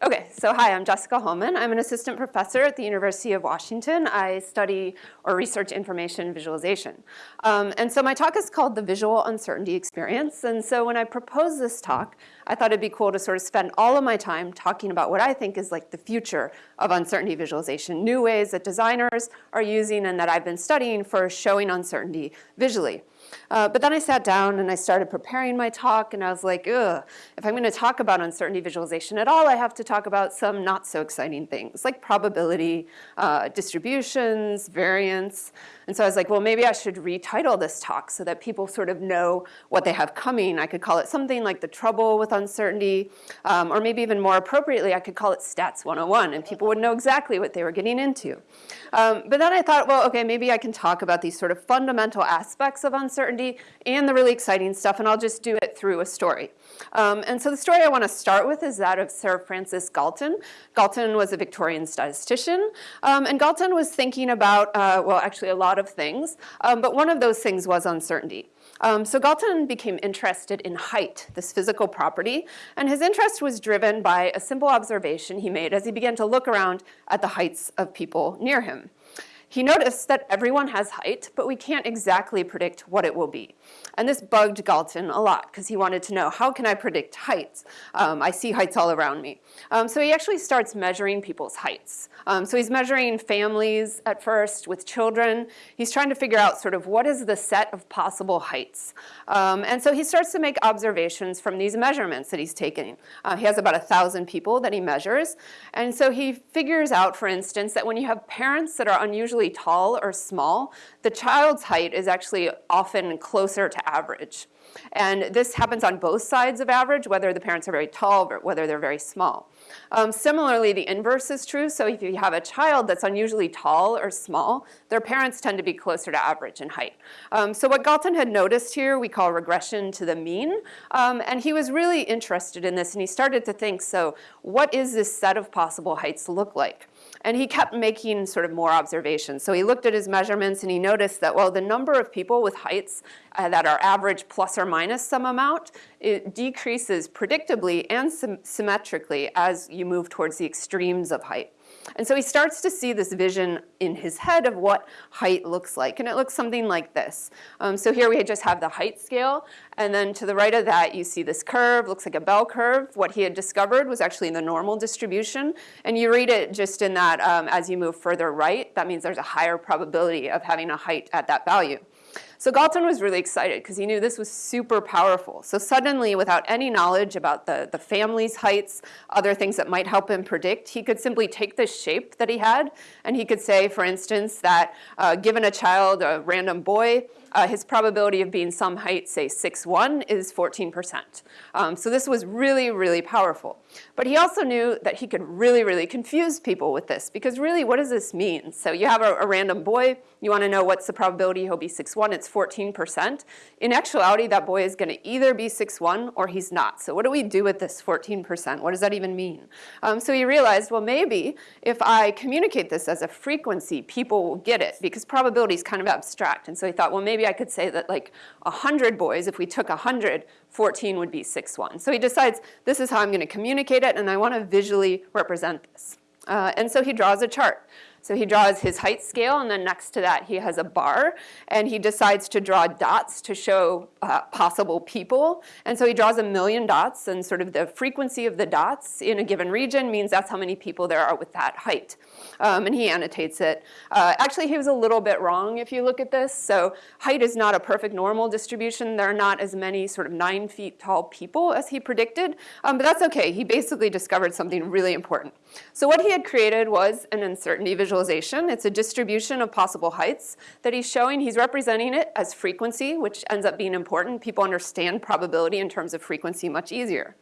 Okay, so hi, I'm Jessica Hullman. I'm an assistant professor at the University of Washington. I study or research information visualization. Um, and so my talk is called The Visual Uncertainty Experience. And so when I proposed this talk, I thought it'd be cool to sort of spend all of my time talking about what I think is like the future of uncertainty visualization, new ways that designers are using and that I've been studying for showing uncertainty visually. Uh, but then I sat down and I started preparing my talk and I was like, ugh, if I'm gonna talk about uncertainty visualization at all, I have to talk about some not so exciting things like probability, uh, distributions, variance. And so I was like, well, maybe I should retitle this talk so that people sort of know what they have coming. I could call it something like the trouble with uncertainty, um, or maybe even more appropriately, I could call it Stats 101 and people would know exactly what they were getting into. Um, but then I thought, well, okay, maybe I can talk about these sort of fundamental aspects of uncertainty uncertainty and the really exciting stuff, and I'll just do it through a story. Um, and so the story I want to start with is that of Sir Francis Galton. Galton was a Victorian statistician, um, and Galton was thinking about, uh, well, actually a lot of things, um, but one of those things was uncertainty. Um, so Galton became interested in height, this physical property, and his interest was driven by a simple observation he made as he began to look around at the heights of people near him. He noticed that everyone has height, but we can't exactly predict what it will be. And this bugged Galton a lot because he wanted to know, how can I predict heights? Um, I see heights all around me. Um, so he actually starts measuring people's heights. Um, so he's measuring families at first with children. He's trying to figure out sort of what is the set of possible heights. Um, and so he starts to make observations from these measurements that he's taking. Uh, he has about a thousand people that he measures. And so he figures out, for instance, that when you have parents that are unusually usually tall or small, the child's height is actually often closer to average. And this happens on both sides of average, whether the parents are very tall or whether they're very small. Um, similarly, the inverse is true. So if you have a child that's unusually tall or small, their parents tend to be closer to average in height. Um, so what Galton had noticed here, we call regression to the mean. Um, and he was really interested in this and he started to think, so what is this set of possible heights look like? And he kept making sort of more observations. So he looked at his measurements and he noticed that, well, the number of people with heights uh, that are average plus or minus some amount, it decreases predictably and symmetrically as you move towards the extremes of height. And so he starts to see this vision in his head of what height looks like. And it looks something like this. Um, so here we just have the height scale. And then to the right of that, you see this curve, looks like a bell curve. What he had discovered was actually in the normal distribution. And you read it just in that um, as you move further right, that means there's a higher probability of having a height at that value. So Galton was really excited because he knew this was super powerful. So suddenly, without any knowledge about the, the family's heights, other things that might help him predict, he could simply take this shape that he had, and he could say, for instance, that uh, given a child, a random boy, uh, his probability of being some height, say 6'1", is 14%. Um, so this was really, really powerful. But he also knew that he could really, really confuse people with this because really, what does this mean? So you have a, a random boy, you want to know what's the probability he'll be 6'1", it's 14%. In actuality, that boy is going to either be 6'1", or he's not. So what do we do with this 14%? What does that even mean? Um, so he realized, well, maybe if I communicate this as a frequency, people will get it because probability is kind of abstract. And so he thought, well, maybe I could say that like 100 boys, if we took 100, 14 would be 6-1. So he decides, this is how I'm going to communicate it, and I want to visually represent this. Uh, and so he draws a chart. So he draws his height scale, and then next to that he has a bar, and he decides to draw dots to show uh, possible people. And so he draws a million dots, and sort of the frequency of the dots in a given region means that's how many people there are with that height. Um, and he annotates it. Uh, actually, he was a little bit wrong if you look at this. So height is not a perfect normal distribution. There are not as many sort of nine feet tall people as he predicted, um, but that's okay. He basically discovered something really important. So what he had created was an uncertainty visualization visualization. It's a distribution of possible heights that he's showing. He's representing it as frequency, which ends up being important. People understand probability in terms of frequency much easier.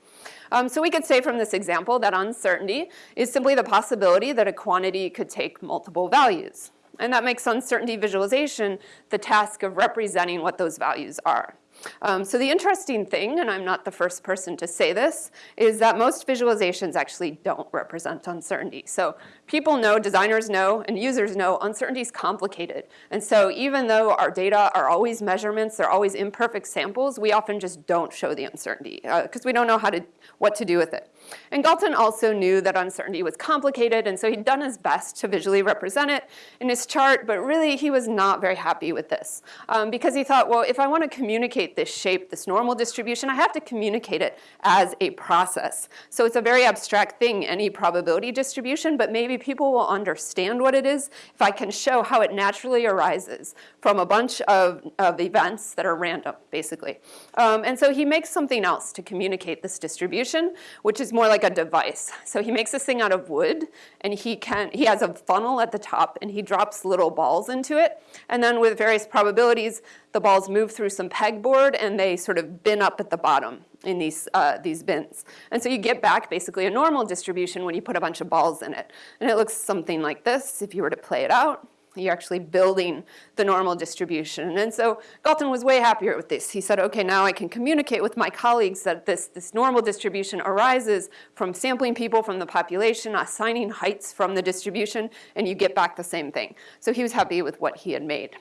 Um, so we could say from this example that uncertainty is simply the possibility that a quantity could take multiple values. And that makes uncertainty visualization the task of representing what those values are. Um, so the interesting thing, and I'm not the first person to say this, is that most visualizations actually don't represent uncertainty. So people know, designers know, and users know uncertainty is complicated. And so even though our data are always measurements, they're always imperfect samples, we often just don't show the uncertainty because uh, we don't know how to, what to do with it. And Galton also knew that uncertainty was complicated, and so he'd done his best to visually represent it in his chart, but really he was not very happy with this um, because he thought, well, if I want to communicate this shape, this normal distribution, I have to communicate it as a process. So it's a very abstract thing, any probability distribution, but people will understand what it is if I can show how it naturally arises from a bunch of, of events that are random, basically. Um, and so he makes something else to communicate this distribution, which is more like a device. So he makes this thing out of wood, and he can he has a funnel at the top, and he drops little balls into it. And then with various probabilities, the balls move through some pegboard, and they sort of bin up at the bottom in these, uh, these bins. And so you get back basically a normal distribution when you put a bunch of balls in it. And it looks something like this if you were to play it out you're actually building the normal distribution. And so Galton was way happier with this. He said, okay, now I can communicate with my colleagues that this, this normal distribution arises from sampling people from the population, assigning heights from the distribution, and you get back the same thing. So he was happy with what he had made.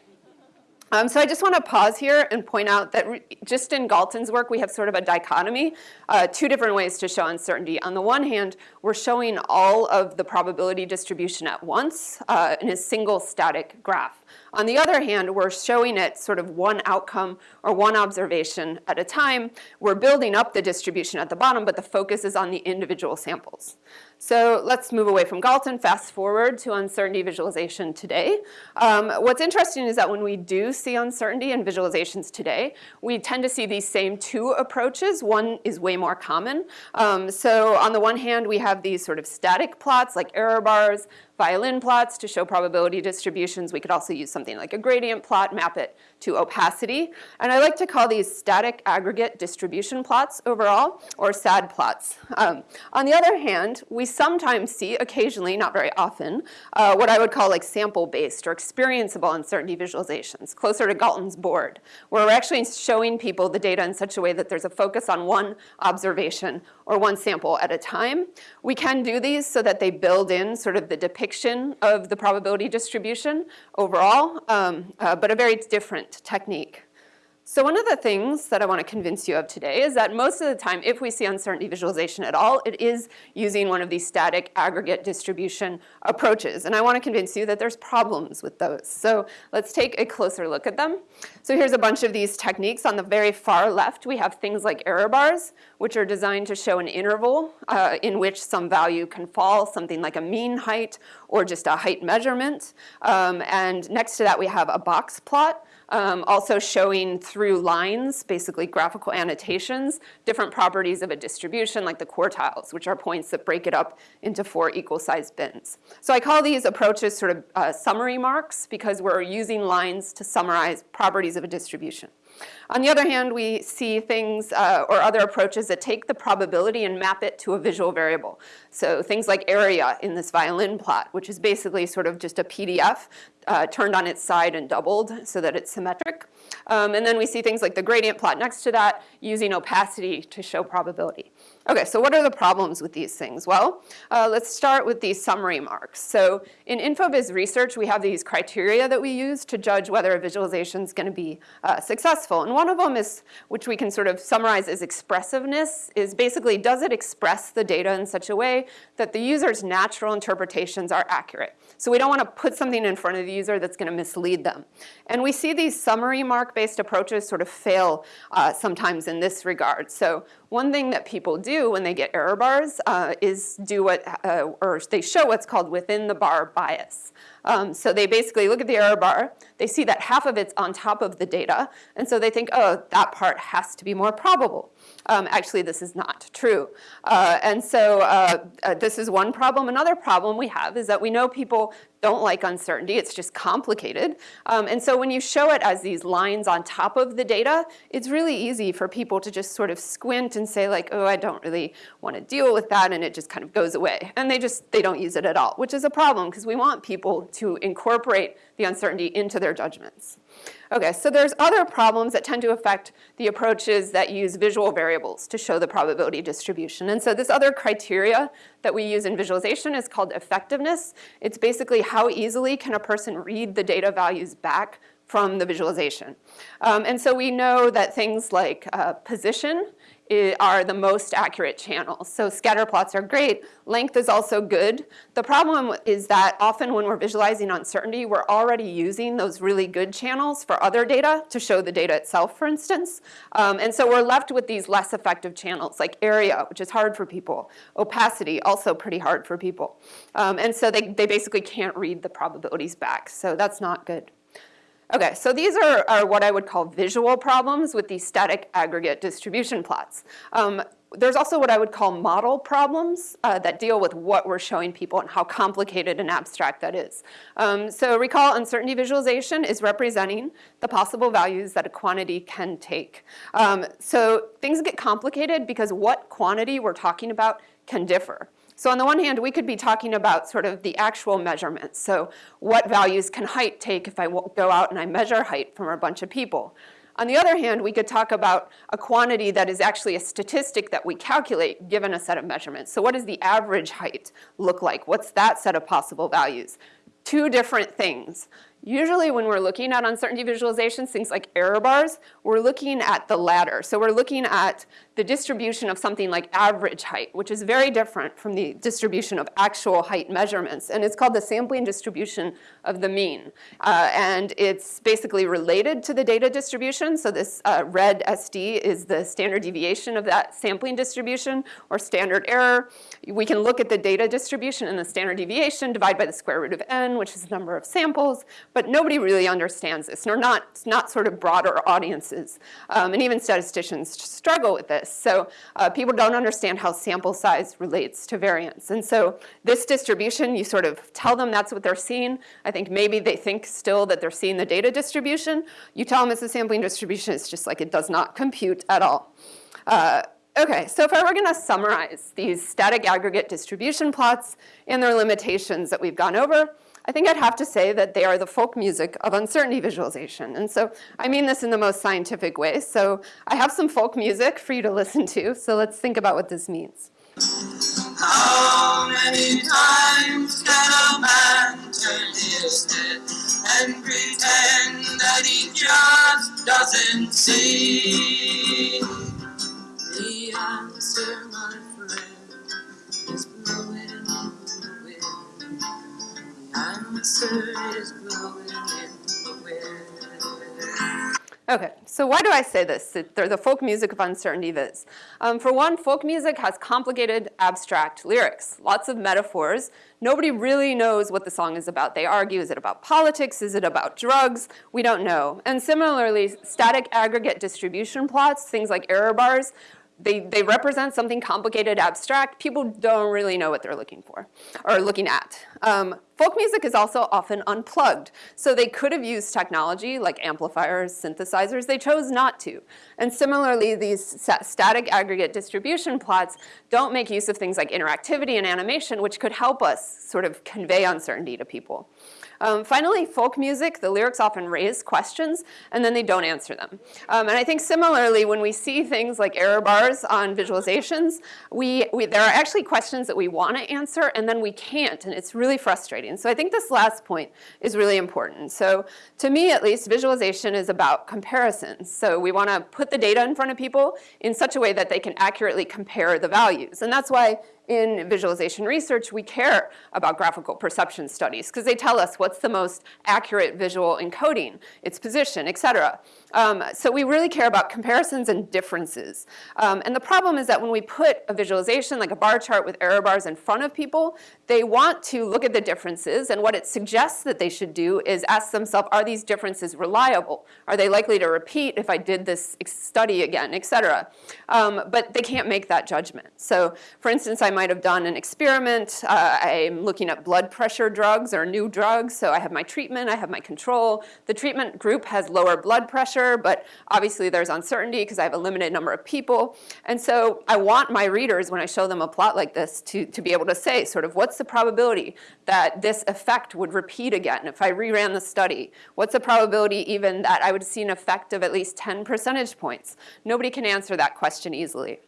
Um, so I just want to pause here and point out that just in Galton's work, we have sort of a dichotomy, uh, two different ways to show uncertainty. On the one hand, we're showing all of the probability distribution at once uh, in a single static graph. On the other hand, we're showing it sort of one outcome or one observation at a time. We're building up the distribution at the bottom, but the focus is on the individual samples. So let's move away from Galton, fast forward to uncertainty visualization today. Um, what's interesting is that when we do see uncertainty in visualizations today, we tend to see these same two approaches. One is way more common. Um, so on the one hand, we have these sort of static plots like error bars violin plots to show probability distributions. We could also use something like a gradient plot, map it to opacity. And I like to call these static aggregate distribution plots overall, or SAD plots. Um, on the other hand, we sometimes see, occasionally, not very often, uh, what I would call like sample-based or experienceable uncertainty visualizations, closer to Galton's board, where we're actually showing people the data in such a way that there's a focus on one observation or one sample at a time. We can do these so that they build in sort of the depiction depiction of the probability distribution overall, um, uh, but a very different technique. So one of the things that I want to convince you of today is that most of the time, if we see uncertainty visualization at all, it is using one of these static aggregate distribution approaches. And I want to convince you that there's problems with those. So let's take a closer look at them. So here's a bunch of these techniques. On the very far left, we have things like error bars, which are designed to show an interval uh, in which some value can fall, something like a mean height or just a height measurement. Um, and next to that, we have a box plot, um, also showing through lines, basically graphical annotations, different properties of a distribution like the quartiles, which are points that break it up into four equal sized bins. So I call these approaches sort of uh, summary marks because we're using lines to summarize properties of a distribution. On the other hand, we see things uh, or other approaches that take the probability and map it to a visual variable. So things like area in this violin plot, which is basically sort of just a PDF uh, turned on its side and doubled so that it's symmetric. Um, and then we see things like the gradient plot next to that using opacity to show probability. Okay, so what are the problems with these things? Well, uh, let's start with these summary marks. So in InfoVis research, we have these criteria that we use to judge whether a visualization is going to be uh, successful. And one of them is, which we can sort of summarize as expressiveness, is basically does it express the data in such a way that the user's natural interpretations are accurate? So we don't want to put something in front of the user that's going to mislead them. And we see these summary mark-based approaches sort of fail uh, sometimes in this regard. So one thing that people do when they get error bars uh, is do what, uh, or they show what's called within the bar bias. Um, so they basically look at the error bar, they see that half of it's on top of the data, and so they think, oh, that part has to be more probable. Um, actually, this is not true. Uh, and so uh, uh, this is one problem. Another problem we have is that we know people don't like uncertainty. It's just complicated. Um, and so when you show it as these lines on top of the data, it's really easy for people to just sort of squint and say like, oh, I don't really want to deal with that, and it just kind of goes away. And they just, they don't use it at all, which is a problem because we want people to incorporate the uncertainty into their judgments. Okay, so there's other problems that tend to affect the approaches that use visual variables to show the probability distribution. And so this other criteria that we use in visualization is called effectiveness. It's basically how easily can a person read the data values back from the visualization. Um, and so we know that things like uh, position are the most accurate channels. So scatter plots are great. Length is also good. The problem is that often when we're visualizing uncertainty, we're already using those really good channels for other data to show the data itself, for instance. Um, and so we're left with these less effective channels like area, which is hard for people. Opacity, also pretty hard for people. Um, and so they, they basically can't read the probabilities back. So that's not good. Okay, so these are, are, what I would call visual problems with these static aggregate distribution plots. Um, there's also what I would call model problems uh, that deal with what we're showing people and how complicated and abstract that is. Um, so recall uncertainty visualization is representing the possible values that a quantity can take. Um, so things get complicated because what quantity we're talking about can differ. So on the one hand, we could be talking about sort of the actual measurements. So what values can height take if I go out and I measure height from a bunch of people? On the other hand, we could talk about a quantity that is actually a statistic that we calculate given a set of measurements. So what does the average height look like? What's that set of possible values? Two different things. Usually when we're looking at uncertainty visualizations, things like error bars, we're looking at the latter. So we're looking at the distribution of something like average height, which is very different from the distribution of actual height measurements. And it's called the sampling distribution of the mean. Uh, and it's basically related to the data distribution. So this uh, red SD is the standard deviation of that sampling distribution or standard error. We can look at the data distribution and the standard deviation, divide by the square root of n, which is the number of samples. But nobody really understands this, nor not, not sort of broader audiences. Um, and even statisticians struggle with this. So uh, people don't understand how sample size relates to variance. And so this distribution, you sort of tell them that's what they're seeing. I think maybe they think still that they're seeing the data distribution. You tell them it's a sampling distribution, it's just like it does not compute at all. Uh, Okay, so if I were going to summarize these static aggregate distribution plots and their limitations that we've gone over, I think I'd have to say that they are the folk music of uncertainty visualization. And so I mean this in the most scientific way. So I have some folk music for you to listen to. So let's think about what this means. How many times can a man turn his head and pretend that he just doesn't see? Okay, so why do I say this? The folk music of uncertainty viz. Um, for one, folk music has complicated, abstract lyrics, lots of metaphors. Nobody really knows what the song is about. They argue, is it about politics? Is it about drugs? We don't know. And similarly, static aggregate distribution plots, things like error bars, they, they represent something complicated, abstract. People don't really know what they're looking for or looking at. Um, folk music is also often unplugged. So they could have used technology like amplifiers, synthesizers. They chose not to. And similarly, these static aggregate distribution plots don't make use of things like interactivity and animation, which could help us sort of convey uncertainty to people. Um, finally, folk music, the lyrics often raise questions and then they don't answer them. Um, and I think similarly, when we see things like error bars on visualizations, we, we, there are actually questions that we want to answer and then we can't, and it's really frustrating. So I think this last point is really important. So to me, at least, visualization is about comparisons. So we want to put the data in front of people in such a way that they can accurately compare the values. And that's why in visualization research, we care about graphical perception studies because they tell us what's the most accurate visual encoding, its position, et cetera. Um, so we really care about comparisons and differences. Um, and the problem is that when we put a visualization like a bar chart with error bars in front of people, they want to look at the differences and what it suggests that they should do is ask themselves, are these differences reliable? Are they likely to repeat if I did this study again, et cetera? Um, but they can't make that judgment. So for instance, I might have done an experiment. Uh, I'm looking at blood pressure drugs or new drugs. So I have my treatment, I have my control. The treatment group has lower blood pressure, but obviously there's uncertainty because I have a limited number of people. And so I want my readers, when I show them a plot like this, to, to be able to say sort of what's the probability that this effect would repeat again if I reran the study? What's the probability even that I would see an effect of at least 10 percentage points? Nobody can answer that question easily.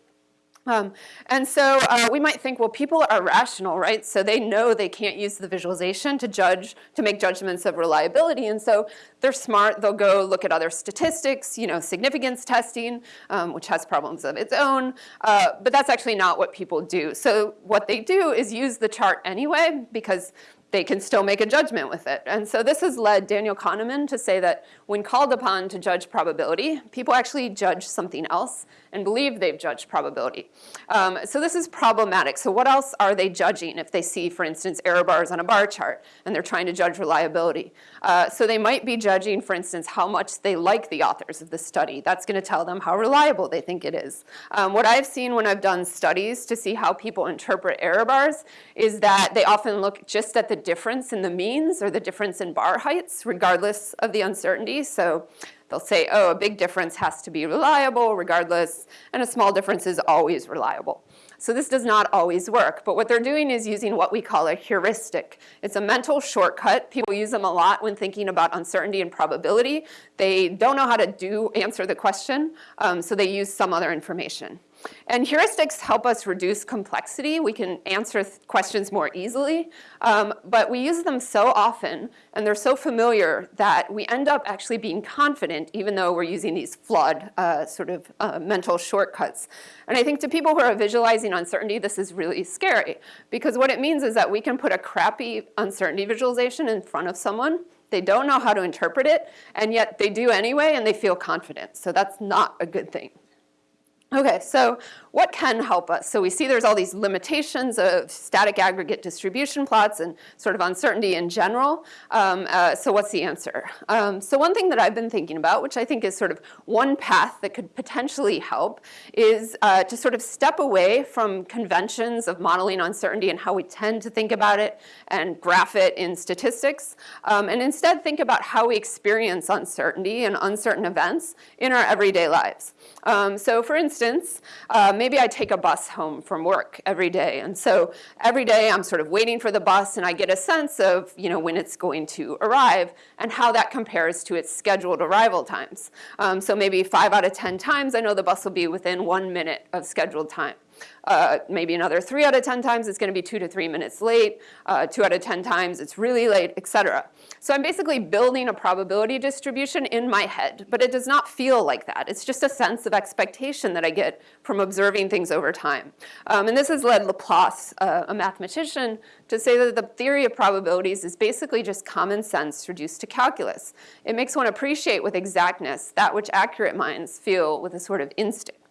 Um, and so uh, we might think, well, people are rational, right? So they know they can't use the visualization to judge, to make judgments of reliability. And so they're smart. They'll go look at other statistics, you know, significance testing, um, which has problems of its own. Uh, but that's actually not what people do. So what they do is use the chart anyway, because they can still make a judgment with it. And so this has led Daniel Kahneman to say that when called upon to judge probability, people actually judge something else and believe they've judged probability. Um, so this is problematic. So what else are they judging if they see, for instance, error bars on a bar chart and they're trying to judge reliability? Uh, so they might be judging, for instance, how much they like the authors of the study. That's going to tell them how reliable they think it is. Um, what I've seen when I've done studies to see how people interpret error bars is that they often look just at the difference in the means or the difference in bar heights, regardless of the uncertainty. So they'll say, oh, a big difference has to be reliable regardless, and a small difference is always reliable. So this does not always work, but what they're doing is using what we call a heuristic. It's a mental shortcut. People use them a lot when thinking about uncertainty and probability. They don't know how to do answer the question, um, so they use some other information. And heuristics help us reduce complexity. We can answer questions more easily, um, but we use them so often and they're so familiar that we end up actually being confident even though we're using these flawed uh, sort of uh, mental shortcuts. And I think to people who are visualizing uncertainty, this is really scary because what it means is that we can put a crappy uncertainty visualization in front of someone they don't know how to interpret it, and yet they do anyway, and they feel confident. So that's not a good thing. Okay, so what can help us? So we see there's all these limitations of static aggregate distribution plots and sort of uncertainty in general. Um, uh, so what's the answer? Um, so one thing that I've been thinking about, which I think is sort of one path that could potentially help, is uh, to sort of step away from conventions of modeling uncertainty and how we tend to think about it and graph it in statistics, um, and instead think about how we experience uncertainty and uncertain events in our everyday lives. Um, so for instance, uh, maybe I take a bus home from work every day. And so every day I'm sort of waiting for the bus and I get a sense of you know, when it's going to arrive and how that compares to its scheduled arrival times. Um, so maybe five out of 10 times I know the bus will be within one minute of scheduled time. Uh, maybe another three out of 10 times it's going to be two to three minutes late. Uh, two out of 10 times it's really late, etc. So I'm basically building a probability distribution in my head, but it does not feel like that. It's just a sense of expectation that I get from observing things over time. Um, and this has led Laplace, uh, a mathematician, to say that the theory of probabilities is basically just common sense reduced to calculus. It makes one appreciate with exactness that which accurate minds feel with a sort of instinct.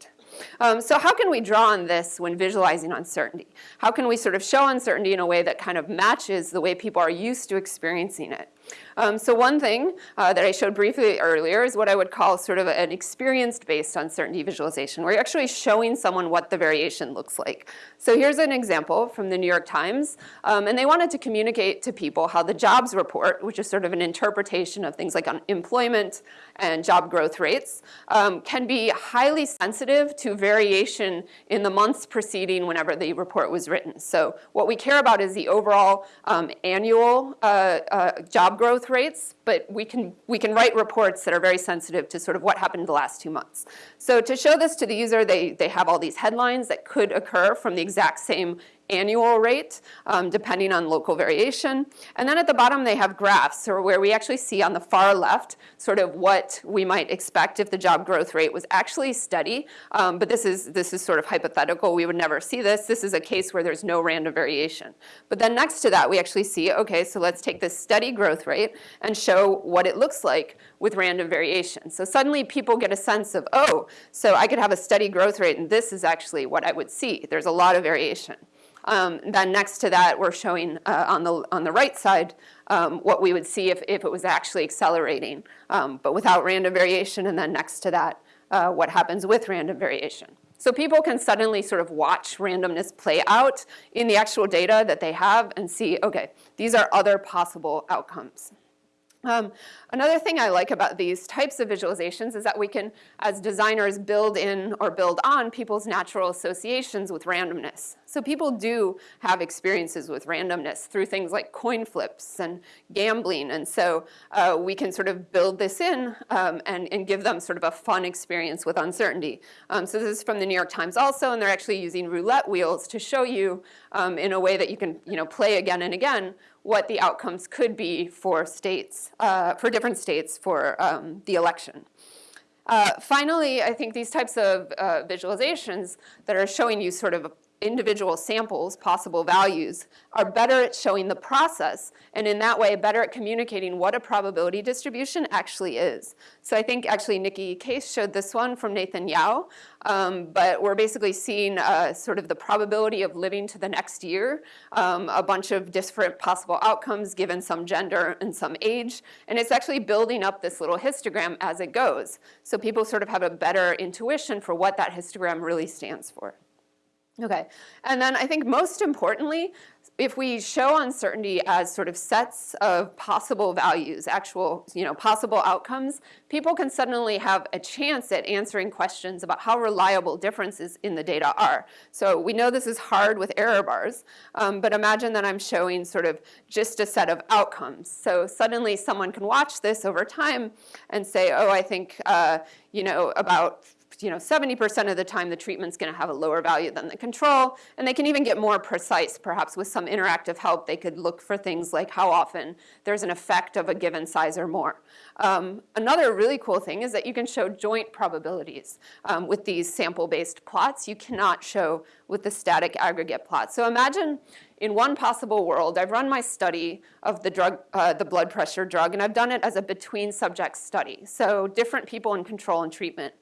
Um, so how can we draw on this when visualizing uncertainty? How can we sort of show uncertainty in a way that kind of matches the way people are used to experiencing it? Um, so one thing uh, that I showed briefly earlier is what I would call sort of an experience-based uncertainty visualization, where you're actually showing someone what the variation looks like. So here's an example from the New York Times, um, and they wanted to communicate to people how the jobs report, which is sort of an interpretation of things like unemployment and job growth rates, um, can be highly sensitive to variation in the months preceding whenever the report was written. So what we care about is the overall um, annual uh, uh, job growth rates, but we can, we can write reports that are very sensitive to sort of what happened in the last two months. So to show this to the user, they, they have all these headlines that could occur from the exact same annual rate, um, depending on local variation. And then at the bottom they have graphs, or where we actually see on the far left sort of what we might expect if the job growth rate was actually steady. Um, but this is, this is sort of hypothetical. We would never see this. This is a case where there's no random variation. But then next to that we actually see, okay, so let's take this steady growth rate and show what it looks like with random variation. So suddenly people get a sense of, oh, so I could have a steady growth rate and this is actually what I would see. There's a lot of variation. Um, then next to that, we're showing uh, on, the, on the right side um, what we would see if, if it was actually accelerating, um, but without random variation. And then next to that, uh, what happens with random variation. So people can suddenly sort of watch randomness play out in the actual data that they have and see, okay, these are other possible outcomes. Um, another thing I like about these types of visualizations is that we can, as designers, build in or build on people's natural associations with randomness. So people do have experiences with randomness through things like coin flips and gambling. And so uh, we can sort of build this in um, and, and, give them sort of a fun experience with uncertainty. Um, so this is from the New York Times also, and they're actually using roulette wheels to show you um, in a way that you can you know, play again and again what the outcomes could be for states, uh, for different states for um, the election. Uh, finally, I think these types of uh, visualizations that are showing you sort of individual samples, possible values, are better at showing the process, and in that way better at communicating what a probability distribution actually is. So I think actually Nicky Case showed this one from Nathan Yau, um, but we're basically seeing uh, sort of the probability of living to the next year, um, a bunch of different possible outcomes given some gender and some age, and it's actually building up this little histogram as it goes. So people sort of have a better intuition for what that histogram really stands for. Okay, and then I think most importantly, if we show uncertainty as sort of sets of possible values, actual, you know, possible outcomes, people can suddenly have a chance at answering questions about how reliable differences in the data are. So we know this is hard with error bars, um, but imagine that I'm showing sort of just a set of outcomes. So suddenly someone can watch this over time and say, oh, I think, uh, you know, about you know, 70% of the time the treatment's gonna have a lower value than the control, and they can even get more precise, perhaps with some interactive help. They could look for things like how often there's an effect of a given size or more. Um, another really cool thing is that you can show joint probabilities um, with these sample-based plots. You cannot show with the static aggregate plot. So imagine in one possible world, I've run my study of the drug, uh, the blood pressure drug, and I've done it as a between subject study. So different people in control and treatment.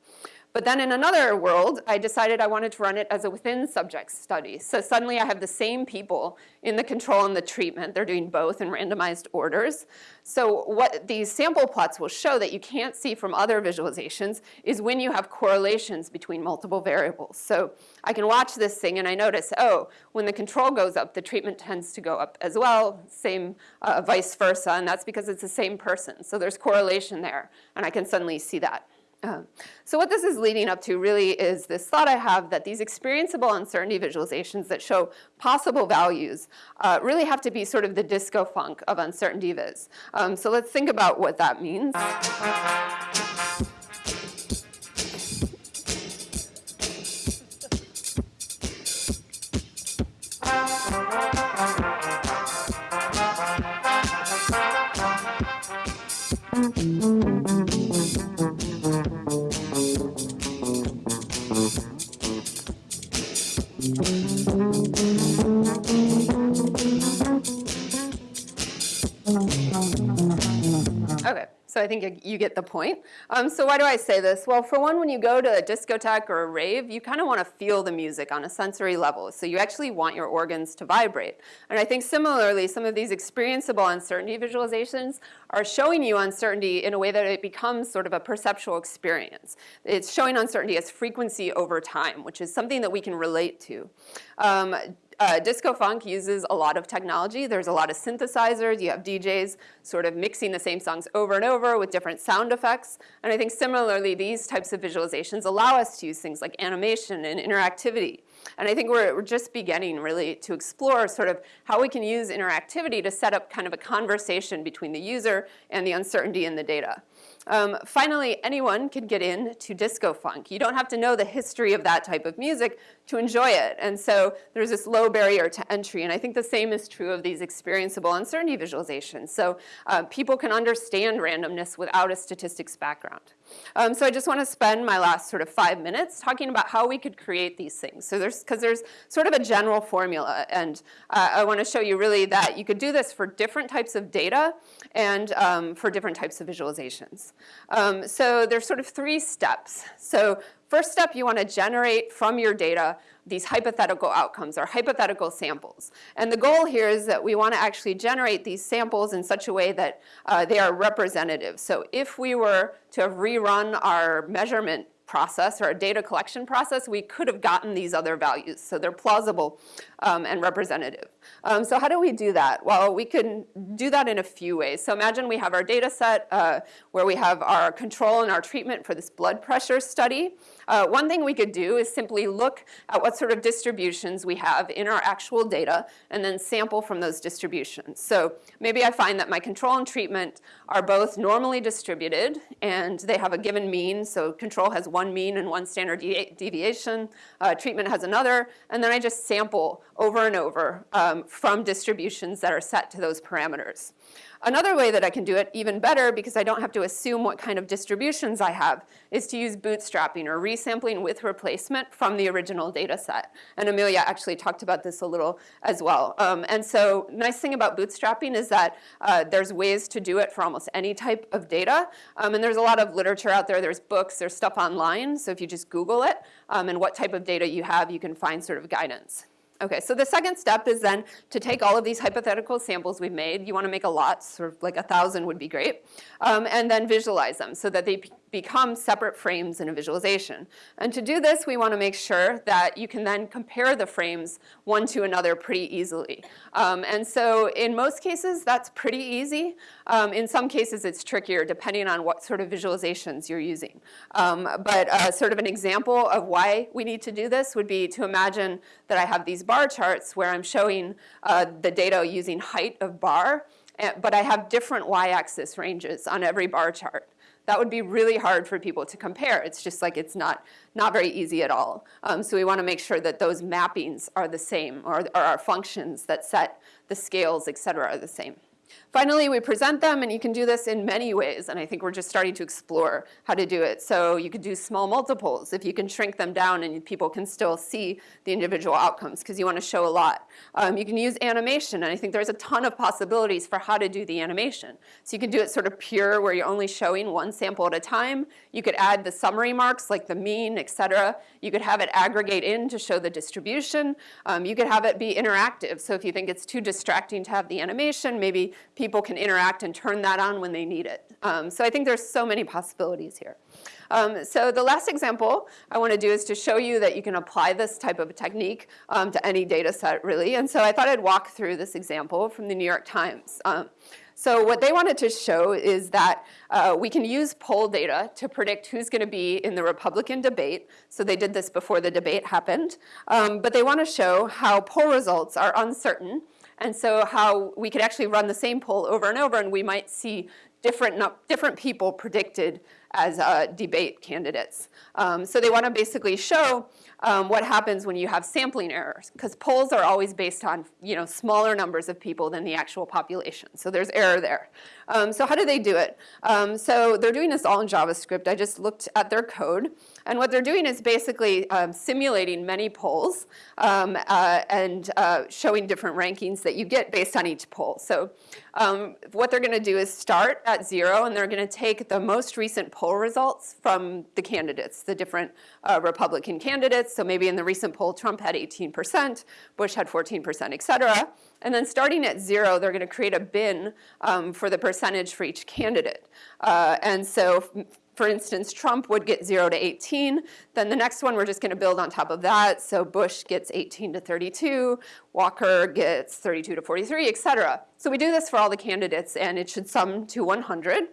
But then in another world, I decided I wanted to run it as a within subject study. So suddenly I have the same people in the control and the treatment. They're doing both in randomized orders. So what these sample plots will show that you can't see from other visualizations is when you have correlations between multiple variables. So I can watch this thing and I notice, oh, when the control goes up, the treatment tends to go up as well, same uh, vice versa, and that's because it's the same person. So there's correlation there, and I can suddenly see that. Um, so what this is leading up to really is this thought I have that these experienceable uncertainty visualizations that show possible values uh, really have to be sort of the disco funk of uncertainty viz. Um, so let's think about what that means. So I think you get the point. Um, so why do I say this? Well, for one, when you go to a discotheque or a rave, you kind of want to feel the music on a sensory level. So you actually want your organs to vibrate. And I think similarly, some of these experienceable uncertainty visualizations are showing you uncertainty in a way that it becomes sort of a perceptual experience. It's showing uncertainty as frequency over time, which is something that we can relate to. Um, uh, disco funk uses a lot of technology. There's a lot of synthesizers. You have DJs sort of mixing the same songs over and over with different sound effects. And I think similarly, these types of visualizations allow us to use things like animation and interactivity. And I think we're, we're just beginning really to explore sort of how we can use interactivity to set up kind of a conversation between the user and the uncertainty in the data. Um, finally, anyone can get in to disco funk. You don't have to know the history of that type of music to enjoy it. And so there's this low barrier to entry. And I think the same is true of these experienceable uncertainty visualizations. So uh, people can understand randomness without a statistics background. Um, so I just want to spend my last sort of five minutes talking about how we could create these things. So there's, because there's sort of a general formula. And uh, I want to show you really that you could do this for different types of data and um, for different types of visualizations. Um, so there's sort of three steps. So first step, you want to generate from your data these hypothetical outcomes or hypothetical samples. And the goal here is that we want to actually generate these samples in such a way that uh, they are representative. So if we were to have rerun our measurement process or a data collection process, we could have gotten these other values. So they're plausible um, and representative. Um, so how do we do that? Well, we can do that in a few ways. So imagine we have our data set uh, where we have our control and our treatment for this blood pressure study. Uh, one thing we could do is simply look at what sort of distributions we have in our actual data and then sample from those distributions. So maybe I find that my control and treatment are both normally distributed and they have a given mean. So control has one mean and one standard deviation. Uh, treatment has another. And then I just sample over and over um, from distributions that are set to those parameters. Another way that I can do it even better, because I don't have to assume what kind of distributions I have, is to use bootstrapping or resampling with replacement from the original data set. And Amelia actually talked about this a little as well. Um, and so nice thing about bootstrapping is that uh, there's ways to do it for almost any type of data. Um, and there's a lot of literature out there. There's books, there's stuff online. So if you just Google it um, and what type of data you have, you can find sort of guidance. Okay, so the second step is then to take all of these hypothetical samples we've made. You want to make a lot, sort of like a thousand would be great, um, and then visualize them so that they become separate frames in a visualization. And to do this, we want to make sure that you can then compare the frames one to another pretty easily. Um, and so in most cases, that's pretty easy. Um, in some cases, it's trickier depending on what sort of visualizations you're using. Um, but uh, sort of an example of why we need to do this would be to imagine that I have these bar charts where I'm showing uh, the data using height of bar, eh, but I have different y-axis ranges on every bar chart that would be really hard for people to compare. It's just like it's not, not very easy at all. Um, so we want to make sure that those mappings are the same or, or our functions that set the scales, et cetera, are the same. Finally, we present them, and you can do this in many ways, and I think we're just starting to explore how to do it. So you could do small multiples if you can shrink them down and people can still see the individual outcomes because you want to show a lot. Um, you can use animation, and I think there's a ton of possibilities for how to do the animation. So you can do it sort of pure where you're only showing one sample at a time. You could add the summary marks like the mean, et cetera. You could have it aggregate in to show the distribution. Um, you could have it be interactive. So if you think it's too distracting to have the animation, maybe people can interact and turn that on when they need it. Um, so I think there's so many possibilities here. Um, so the last example I want to do is to show you that you can apply this type of technique um, to any data set, really. And so I thought I'd walk through this example from the New York Times. Um, so what they wanted to show is that uh, we can use poll data to predict who's going to be in the Republican debate. So they did this before the debate happened. Um, but they want to show how poll results are uncertain and so how we could actually run the same poll over and over and we might see different, different people predicted as uh, debate candidates. Um, so they want to basically show um, what happens when you have sampling errors, because polls are always based on you know smaller numbers of people than the actual population. So there's error there. Um, so how do they do it? Um, so they're doing this all in JavaScript. I just looked at their code. And what they're doing is basically um, simulating many polls um, uh, and uh, showing different rankings that you get based on each poll. So um, what they're going to do is start at zero, and they're going to take the most recent poll results from the candidates, the different uh, Republican candidates. So maybe in the recent poll, Trump had 18%, Bush had 14%, et cetera. And then starting at zero, they're going to create a bin um, for the percentage for each candidate. Uh, and so for instance, Trump would get 0 to 18. Then the next one, we're just going to build on top of that. So Bush gets 18 to 32. Walker gets 32 to 43, et cetera. So we do this for all the candidates, and it should sum to 100.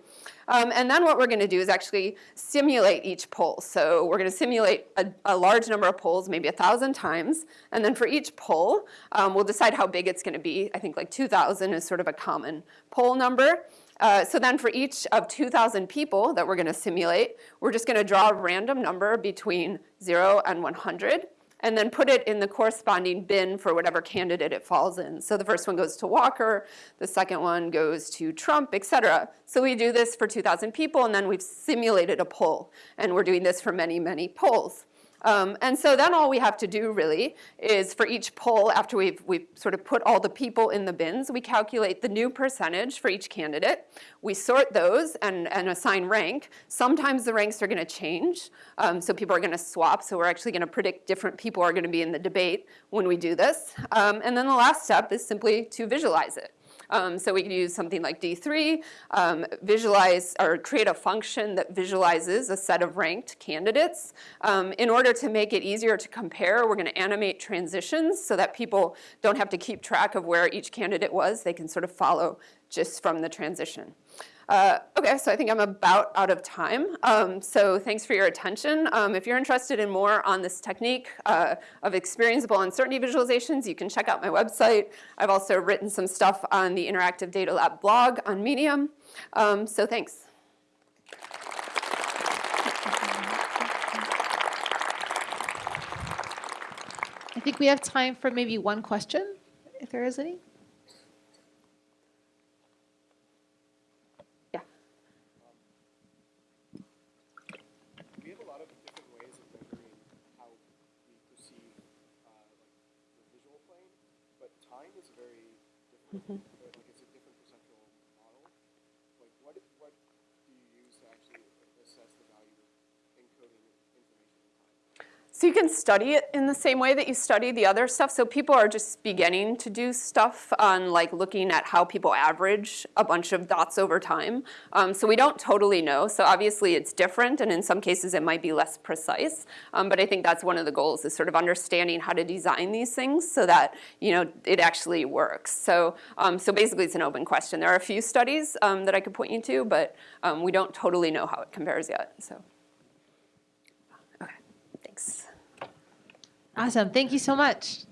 Um, and then what we're going to do is actually simulate each poll. So we're going to simulate a, a large number of polls, maybe a 1,000 times. And then for each poll, um, we'll decide how big it's going to be. I think like 2,000 is sort of a common poll number. Uh, so then for each of 2,000 people that we're going to simulate, we're just going to draw a random number between 0 and 100 and then put it in the corresponding bin for whatever candidate it falls in. So the first one goes to Walker, the second one goes to Trump, et cetera. So we do this for 2,000 people, and then we've simulated a poll. And we're doing this for many, many polls. Um, and so then all we have to do really is for each poll, after we've, we've sort of put all the people in the bins, we calculate the new percentage for each candidate. We sort those and, and assign rank. Sometimes the ranks are going to change, um, so people are going to swap. So we're actually going to predict different people are going to be in the debate when we do this. Um, and then the last step is simply to visualize it. Um, so we can use something like D3, um, visualize or create a function that visualizes a set of ranked candidates. Um, in order to make it easier to compare, we're going to animate transitions so that people don't have to keep track of where each candidate was. They can sort of follow just from the transition. Uh, okay, so I think I'm about out of time. Um, so thanks for your attention. Um, if you're interested in more on this technique uh, of experienceable uncertainty visualizations, you can check out my website. I've also written some stuff on the Interactive Data Lab blog on Medium. Um, so thanks. I think we have time for maybe one question, if there is any. Yeah. We have a lot of different ways of measuring how we perceive uh, like the visual plane, but time is very different. uh, Like it's a different perceptual model. Like what what do you use to actually assess the value of encoding information in time? So you can study it in the same way that you study the other stuff. So people are just beginning to do stuff on like looking at how people average a bunch of dots over time. Um, so we don't totally know. So obviously it's different, and in some cases it might be less precise. Um, but I think that's one of the goals is sort of understanding how to design these things so that you know it actually works. So um, so basically it's an open question. There are a few studies um, that I could point you to, but um, we don't totally know how it compares yet. So okay, thanks. Awesome. Thank you so much.